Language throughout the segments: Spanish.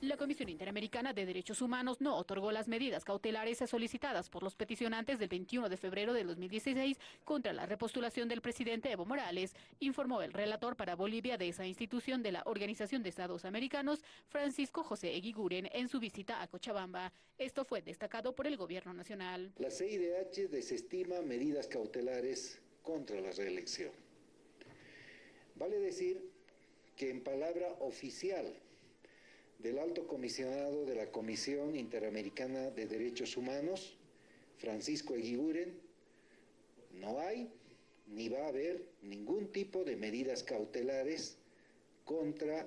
La Comisión Interamericana de Derechos Humanos no otorgó las medidas cautelares solicitadas por los peticionantes del 21 de febrero de 2016 contra la repostulación del presidente Evo Morales, informó el relator para Bolivia de esa institución de la Organización de Estados Americanos, Francisco José Eguiguren, en su visita a Cochabamba. Esto fue destacado por el gobierno nacional. La CIDH desestima medidas cautelares contra la reelección. Vale decir que en palabra oficial del alto comisionado de la Comisión Interamericana de Derechos Humanos, Francisco Eguiguren, no hay ni va a haber ningún tipo de medidas cautelares contra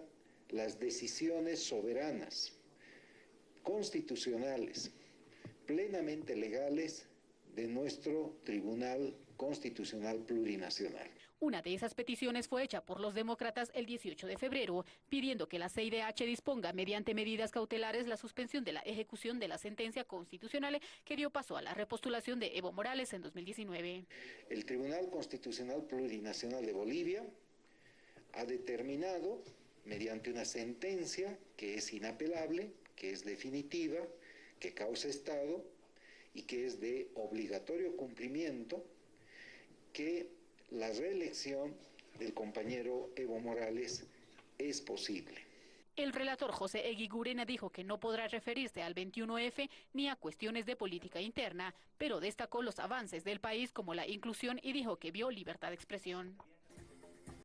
las decisiones soberanas, constitucionales, plenamente legales de nuestro Tribunal Constitucional Plurinacional. Una de esas peticiones fue hecha por los demócratas el 18 de febrero, pidiendo que la CIDH disponga mediante medidas cautelares la suspensión de la ejecución de la sentencia constitucional que dio paso a la repostulación de Evo Morales en 2019. El Tribunal Constitucional Plurinacional de Bolivia ha determinado, mediante una sentencia que es inapelable, que es definitiva, que causa Estado, y que es de obligatorio cumplimiento que la reelección del compañero Evo Morales es posible. El relator José Eguigurena dijo que no podrá referirse al 21F ni a cuestiones de política interna, pero destacó los avances del país como la inclusión y dijo que vio libertad de expresión.